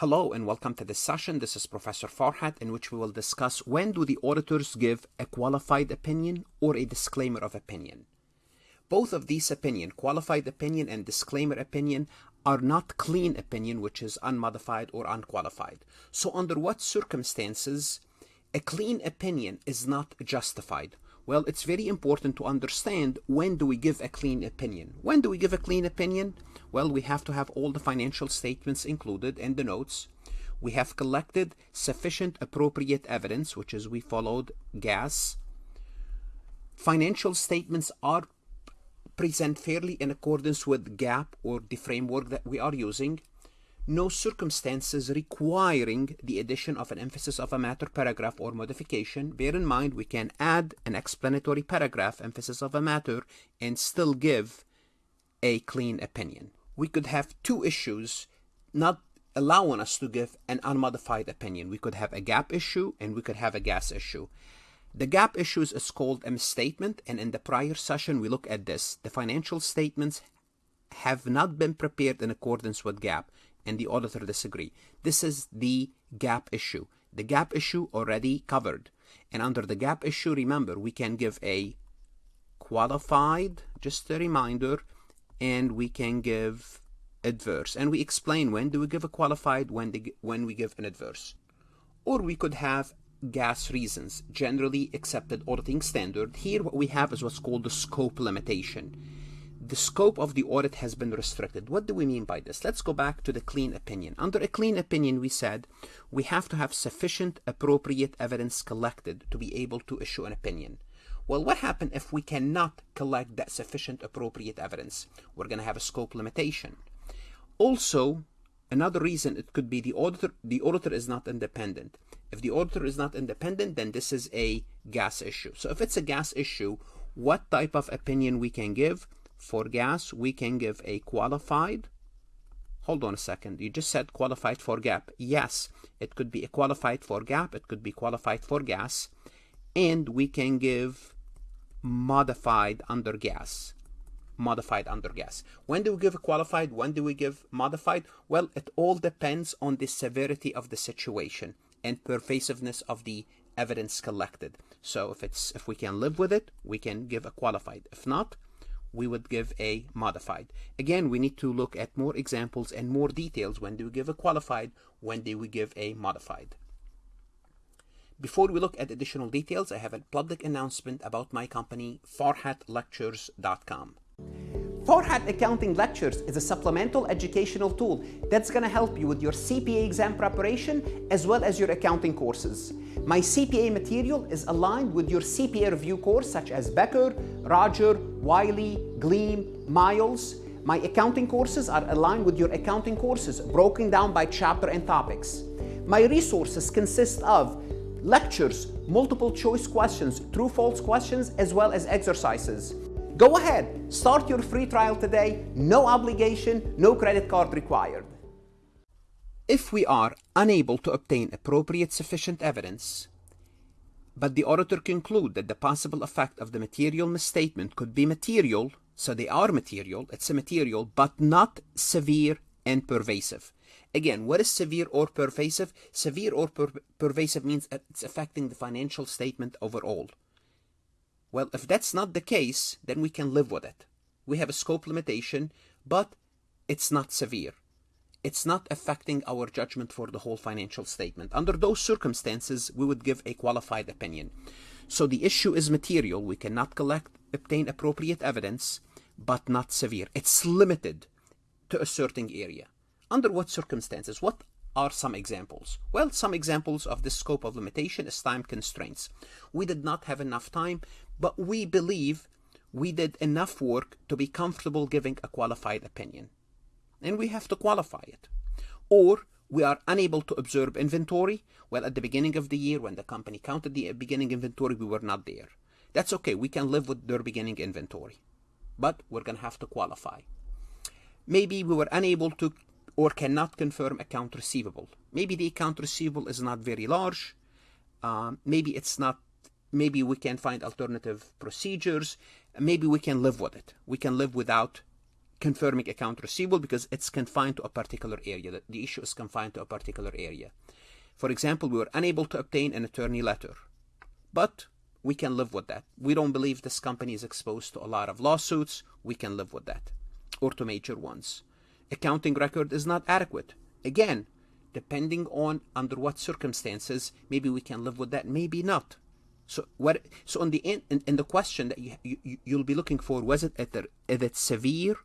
Hello and welcome to this session. This is Professor Farhat in which we will discuss when do the auditors give a qualified opinion or a disclaimer of opinion. Both of these opinion, qualified opinion and disclaimer opinion, are not clean opinion which is unmodified or unqualified. So under what circumstances a clean opinion is not justified? Well, it's very important to understand when do we give a clean opinion. When do we give a clean opinion? Well, we have to have all the financial statements included in the notes. We have collected sufficient appropriate evidence, which is we followed GAAS. Financial statements are present fairly in accordance with GAAP or the framework that we are using no circumstances requiring the addition of an emphasis of a matter paragraph or modification. Bear in mind, we can add an explanatory paragraph, emphasis of a matter, and still give a clean opinion. We could have two issues not allowing us to give an unmodified opinion. We could have a GAAP issue and we could have a GAAS issue. The GAAP issues is called a misstatement, and in the prior session we look at this. The financial statements have not been prepared in accordance with GAAP and the auditor disagree. This is the GAAP issue. The GAAP issue already covered. And under the GAAP issue, remember, we can give a qualified, just a reminder, and we can give adverse. And we explain when do we give a qualified, when, the, when we give an adverse. Or we could have GAAS reasons, generally accepted auditing standard. Here what we have is what's called the scope limitation the scope of the audit has been restricted. What do we mean by this? Let's go back to the clean opinion. Under a clean opinion, we said we have to have sufficient appropriate evidence collected to be able to issue an opinion. Well, what happens if we cannot collect that sufficient appropriate evidence? We're going to have a scope limitation. Also, another reason it could be the auditor, the auditor is not independent. If the auditor is not independent, then this is a GAAS issue. So if it's a GAAS issue, what type of opinion we can give? For GAAS, we can give a qualified. Hold on a second. You just said qualified for GAAP. Yes, it could be a qualified for GAAP. It could be qualified for GAAS. And we can give modified under GAAS Modified under GAAS. When do we give a qualified? When do we give modified? Well, it all depends on the severity of the situation and pervasiveness of the evidence collected. So if it's if we can live with it, we can give a qualified. If not, we would give a modified. Again, we need to look at more examples and more details. When do we give a qualified? When do we give a modified? Before we look at additional details, I have a public announcement about my company, farhatlectures.com. Farhat Accounting Lectures is a supplemental educational tool that's going to help you with your CPA exam preparation as well as your accounting courses. My CPA material is aligned with your CPA review course such as Becker, Roger, Wiley, Gleim, Miles. My accounting courses are aligned with your accounting courses broken down by chapter and topics. My resources consist of lectures, multiple choice questions, true false questions, as well as exercises. Go ahead, start your free trial today, no obligation, no credit card required. If we are unable to obtain appropriate sufficient evidence, but the auditor conclude that the possible effect of the material misstatement could be material, so they are material, it's a material, but not severe and pervasive. Again, what is severe or pervasive? Severe or per pervasive means it's affecting the financial statement overall. Well, if that's not the case, then we can live with it. We have a scope limitation, but it's not severe. It's not affecting our judgment for the whole financial statement. Under those circumstances, we would give a qualified opinion. So the issue is material. We cannot collect, obtain appropriate evidence, but not severe. It's limited to a certain area. Under what circumstances? What are some examples? Well, some examples of the scope of limitation is time constraints. We did not have enough time but we believe we did enough work to be comfortable giving a qualified opinion. And we have to qualify it. Or we are unable to observe inventory. Well, at the beginning of the year, when the company counted the beginning inventory, we were not there. That's okay. We can live with their beginning inventory. But we're going to have to qualify. Maybe we were unable to or cannot confirm account receivable. Maybe the account receivable is not very large. Uh, maybe it's not maybe we can find alternative procedures maybe we can live with it we can live without confirming account receivable because it's confined to a particular area. The, issue is confined to a particular area. For example, we were unable to obtain an attorney letter, but we can live with that. We don't believe this company is exposed to a lot of lawsuits. We can live with that, or to major ones. Accounting record is not adequate. Again, depending on under what circumstances, maybe we can live with that, maybe not. So what? So in the in, in the question that you, you you'll be looking for was it either is it severe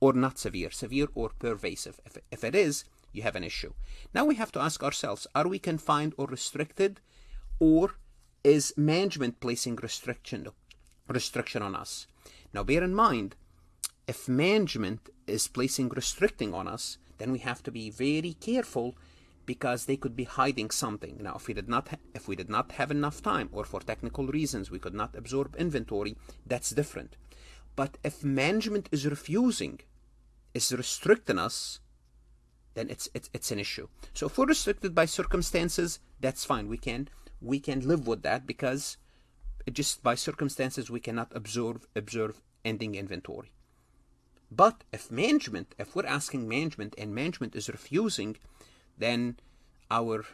or not severe, severe or pervasive. If if it is, you have an issue. Now we have to ask ourselves: Are we confined or restricted, or is management placing restriction restriction on us? Now bear in mind, if management is placing restricting on us, then we have to be very careful because they could be hiding something. Now, if we did not if we did not have enough time, or for technical reasons we could not absorb inventory, that's different. But if management is refusing, is restricting us, then it's it's it's an issue. So if we're restricted by circumstances, that's fine. We can we can live with that because just by circumstances we cannot observe observe ending inventory. But if management, if we're asking management and management is refusing, then our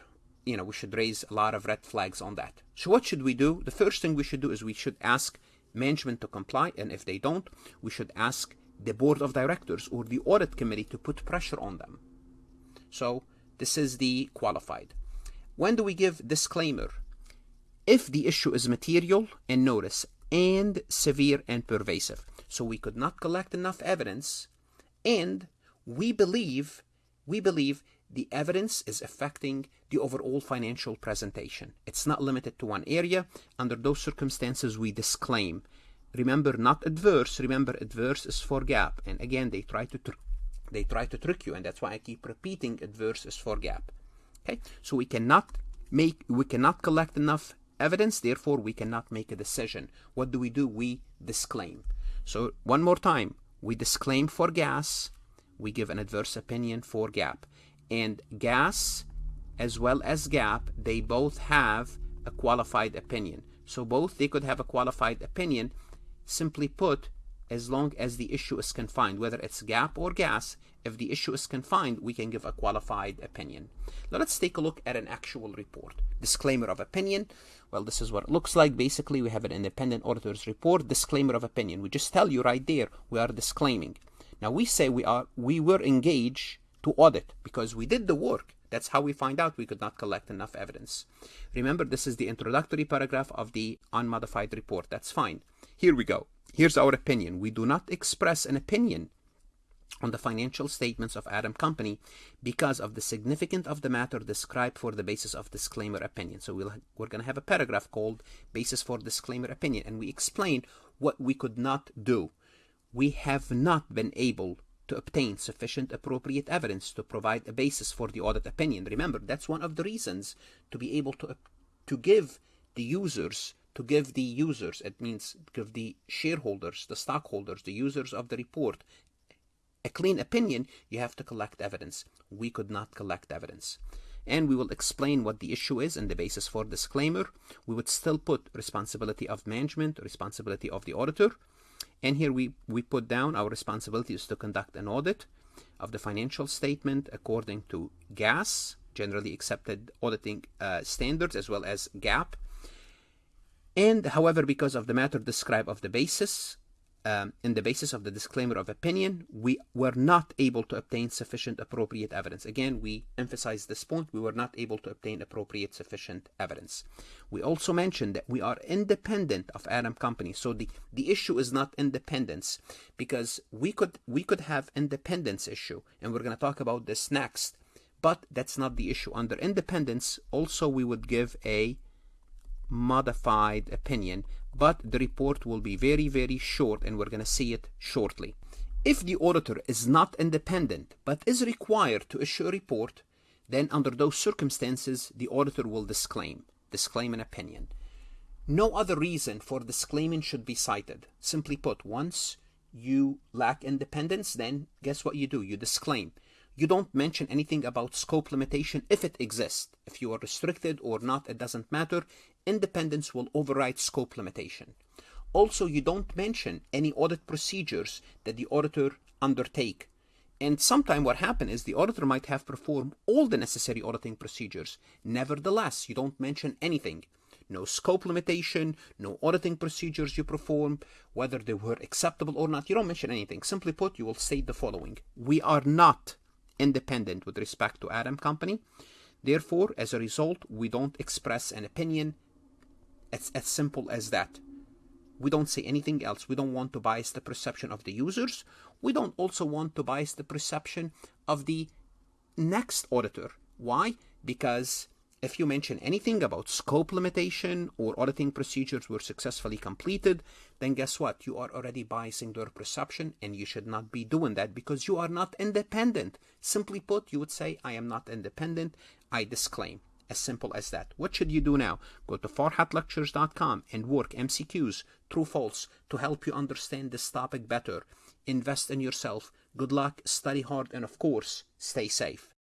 you know we should raise a lot of red flags on that. So what should we do? The first thing we should do is we should ask management to comply and if they don't we should ask the board of directors or the audit committee to put pressure on them. So this is the qualified. When do we give disclaimer? If the issue is material and notice and severe and pervasive so we could not collect enough evidence and we believe we believe the evidence is affecting the overall financial presentation. It's not limited to one area. Under those circumstances, we disclaim. Remember, not adverse. Remember, adverse is for GAAP. And again, they try to they try to trick you, and that's why I keep repeating adverse is for GAAP. Okay, so we cannot make we cannot collect enough evidence. Therefore, we cannot make a decision. What do we do? We disclaim. So one more time, we disclaim for GAAS. We give an adverse opinion for GAAP and GAAS as well as GAAP they both have a qualified opinion. So both they could have a qualified opinion. Simply put, as long as the issue is confined, whether it's GAAP or GAAS, if the issue is confined, we can give a qualified opinion. Now let's take a look at an actual report. Disclaimer of opinion. Well, this is what it looks like. Basically, we have an independent auditor's report. Disclaimer of opinion. We just tell you right there, we are disclaiming. Now we say we are we were engaged to audit because we did the work. That's how we find out we could not collect enough evidence. Remember, this is the introductory paragraph of the unmodified report. That's fine. Here we go. Here's our opinion. We do not express an opinion on the financial statements of Adam Company because of the significance of the matter described for the basis of disclaimer opinion. So we'll, we're going to have a paragraph called basis for disclaimer opinion, and we explain what we could not do. We have not been able to obtain sufficient appropriate evidence to provide a basis for the audit opinion. Remember, that's one of the reasons to be able to, to give the users, to give the users, it means give the shareholders, the stockholders, the users of the report, a clean opinion, you have to collect evidence. We could not collect evidence. And we will explain what the issue is and the basis for disclaimer. We would still put responsibility of management, responsibility of the auditor, and here we, we put down our responsibility is to conduct an audit of the financial statement according to GAAS, generally accepted auditing uh, standards, as well as GAAP. And however, because of the matter described of the basis, um, in the basis of the disclaimer of opinion, we were not able to obtain sufficient appropriate evidence. Again, we emphasize this point, we were not able to obtain appropriate sufficient evidence. We also mentioned that we are independent of Adam Company. So the, the issue is not independence because we could we could have independence issue and we're going to talk about this next. But that's not the issue. Under independence, also we would give a modified opinion but the report will be very, very short and we're going to see it shortly. If the auditor is not independent but is required to issue a report, then under those circumstances, the auditor will disclaim, disclaim an opinion. No other reason for disclaiming should be cited. Simply put, once you lack independence, then guess what you do? You disclaim. You don't mention anything about scope limitation if it exists. If you are restricted or not, it doesn't matter independence will override scope limitation. Also, you don't mention any audit procedures that the auditor undertake. And sometime what happened is the auditor might have performed all the necessary auditing procedures. Nevertheless, you don't mention anything. No scope limitation, no auditing procedures you perform, whether they were acceptable or not. You don't mention anything. Simply put, you will state the following. We are not independent with respect to Adam Company. Therefore, as a result, we don't express an opinion. It's as simple as that. We don't say anything else. We don't want to bias the perception of the users. We don't also want to bias the perception of the next auditor. Why? Because if you mention anything about scope limitation or auditing procedures were successfully completed, then guess what? You are already biasing their perception and you should not be doing that because you are not independent. Simply put, you would say, I am not independent. I disclaim. As simple as that. What should you do now? Go to farhatlectures.com and work MCQs, true false, to help you understand this topic better. Invest in yourself. Good luck, study hard, and of course, stay safe.